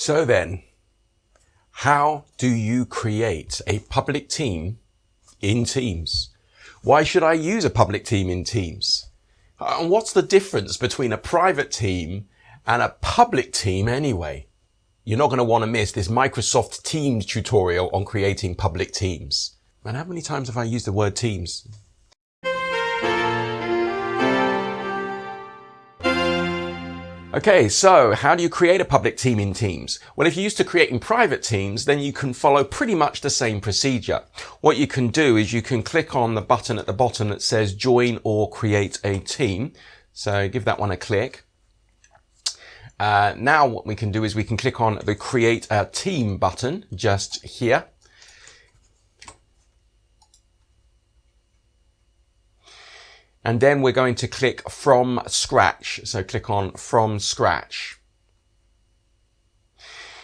So then, how do you create a public team in Teams? Why should I use a public team in Teams? Uh, and what's the difference between a private team and a public team anyway? You're not going to want to miss this Microsoft Teams tutorial on creating public teams. Man, how many times have I used the word Teams? Okay, so how do you create a public team in Teams? Well, if you're used to creating private teams, then you can follow pretty much the same procedure. What you can do is you can click on the button at the bottom that says join or create a team. So give that one a click. Uh, now what we can do is we can click on the create a team button just here. And then we're going to click from scratch. So click on from scratch.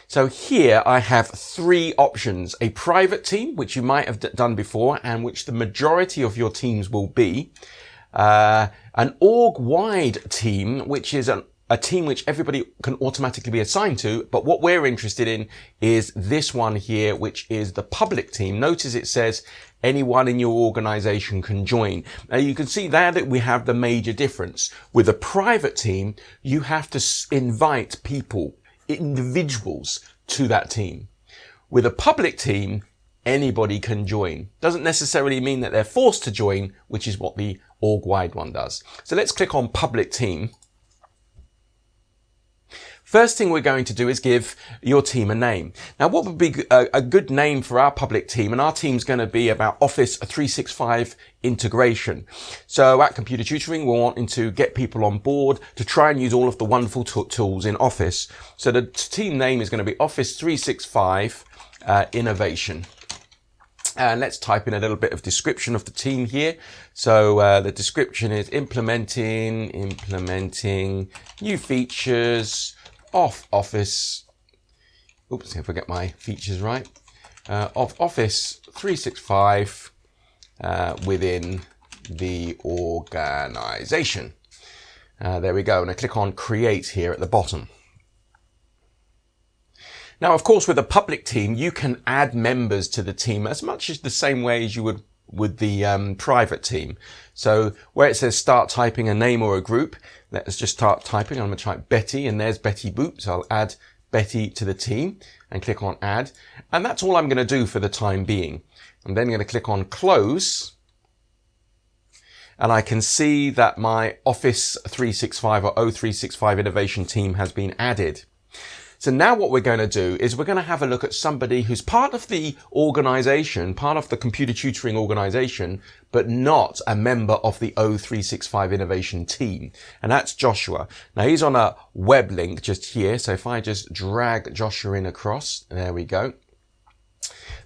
So here I have three options, a private team, which you might have done before and which the majority of your teams will be, uh, an org-wide team, which is an a team which everybody can automatically be assigned to, but what we're interested in is this one here, which is the public team. Notice it says anyone in your organization can join. Now you can see there that we have the major difference. With a private team, you have to invite people, individuals to that team. With a public team, anybody can join. Doesn't necessarily mean that they're forced to join, which is what the org-wide one does. So let's click on public team. First thing we're going to do is give your team a name. Now, what would be a, a good name for our public team? And our team's going to be about Office 365 integration. So at Computer Tutoring, we're wanting to get people on board to try and use all of the wonderful tools in Office. So the team name is going to be Office 365 uh, Innovation. And let's type in a little bit of description of the team here. So uh, the description is implementing, implementing new features, off Office, oops, if I get my features right, uh, of Office 365 uh, within the organization. Uh, there we go. And I click on create here at the bottom. Now, of course, with a public team, you can add members to the team as much as the same way as you would with the um, private team. So where it says start typing a name or a group, let's just start typing. I'm going to type Betty and there's Betty Boop. So I'll add Betty to the team and click on add. And that's all I'm going to do for the time being. I'm then going to click on close. And I can see that my Office 365 or O365 innovation team has been added. So now what we're going to do is we're going to have a look at somebody who's part of the organization, part of the computer tutoring organization, but not a member of the O365 innovation team. And that's Joshua. Now he's on a web link just here. So if I just drag Joshua in across, there we go.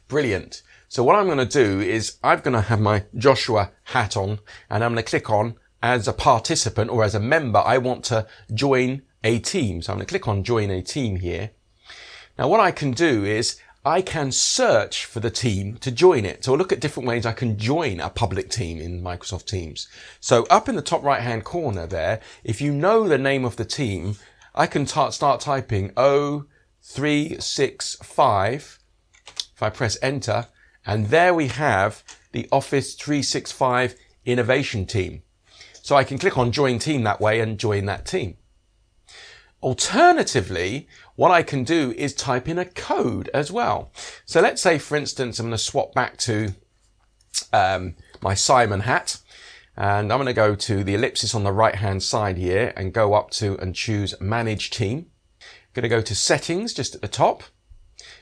Brilliant. So what I'm going to do is I'm going to have my Joshua hat on and I'm going to click on as a participant or as a member, I want to join a team. So I'm going to click on join a team here. Now what I can do is I can search for the team to join it. So I'll look at different ways I can join a public team in Microsoft Teams. So up in the top right hand corner there, if you know the name of the team, I can start typing O365. If I press enter, and there we have the Office 365 innovation team. So I can click on join team that way and join that team. Alternatively, what I can do is type in a code as well. So let's say, for instance, I'm going to swap back to um, my Simon hat. And I'm going to go to the ellipsis on the right hand side here and go up to and choose manage team. I'm going to go to settings just at the top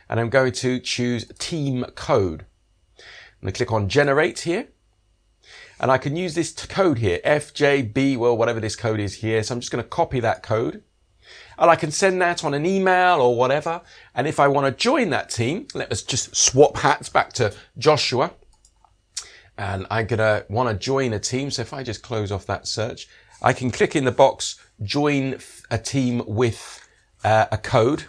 and I'm going to choose team code. I'm going to click on generate here and I can use this code here, FJB, well, whatever this code is here. So I'm just going to copy that code and I can send that on an email or whatever. And if I want to join that team, let us just swap hats back to Joshua. And I'm going to want to join a team. So if I just close off that search, I can click in the box, join a team with uh, a code.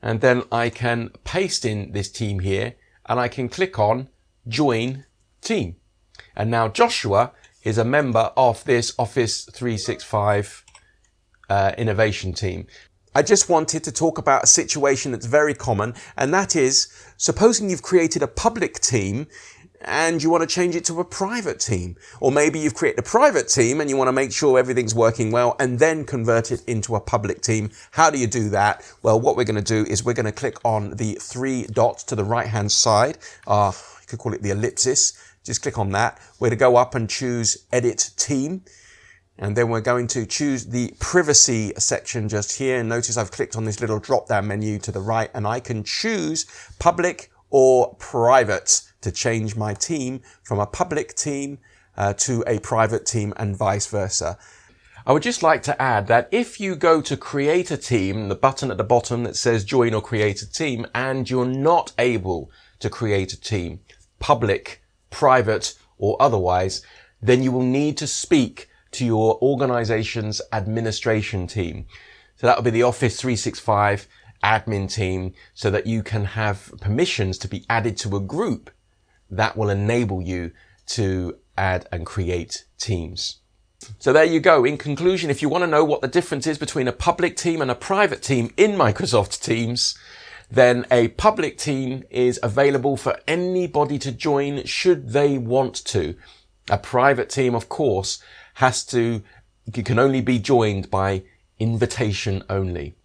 And then I can paste in this team here and I can click on join team. And now Joshua is a member of this Office 365 uh, innovation team. I just wanted to talk about a situation that's very common, and that is, supposing you've created a public team and you want to change it to a private team. Or maybe you've created a private team and you want to make sure everything's working well and then convert it into a public team. How do you do that? Well, what we're going to do is we're going to click on the three dots to the right hand side. Uh, you could call it the ellipsis. Just click on that. We're going to go up and choose edit team. And then we're going to choose the privacy section just here. Notice I've clicked on this little drop down menu to the right and I can choose public or private to change my team from a public team uh, to a private team and vice versa. I would just like to add that if you go to create a team, the button at the bottom that says join or create a team, and you're not able to create a team, public, private, or otherwise, then you will need to speak to your organization's administration team. So that will be the Office 365 admin team so that you can have permissions to be added to a group that will enable you to add and create teams. So there you go. In conclusion, if you want to know what the difference is between a public team and a private team in Microsoft Teams, then a public team is available for anybody to join should they want to. A private team, of course, has to, you can only be joined by invitation only.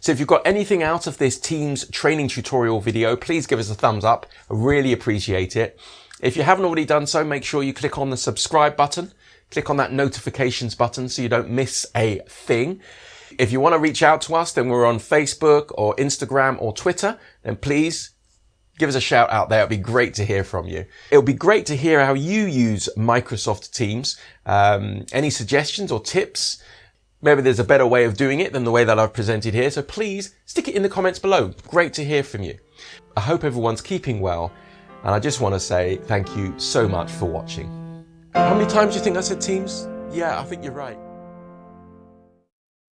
So if you've got anything out of this Teams training tutorial video, please give us a thumbs up. I really appreciate it. If you haven't already done so, make sure you click on the subscribe button. Click on that notifications button so you don't miss a thing. If you want to reach out to us, then we're on Facebook or Instagram or Twitter, then please give us a shout out there. It'd be great to hear from you. It'll be great to hear how you use Microsoft Teams. Um, any suggestions or tips? Maybe there's a better way of doing it than the way that I've presented here, so please stick it in the comments below. Great to hear from you. I hope everyone's keeping well, and I just want to say thank you so much for watching. How many times do you think I said teams? Yeah, I think you're right.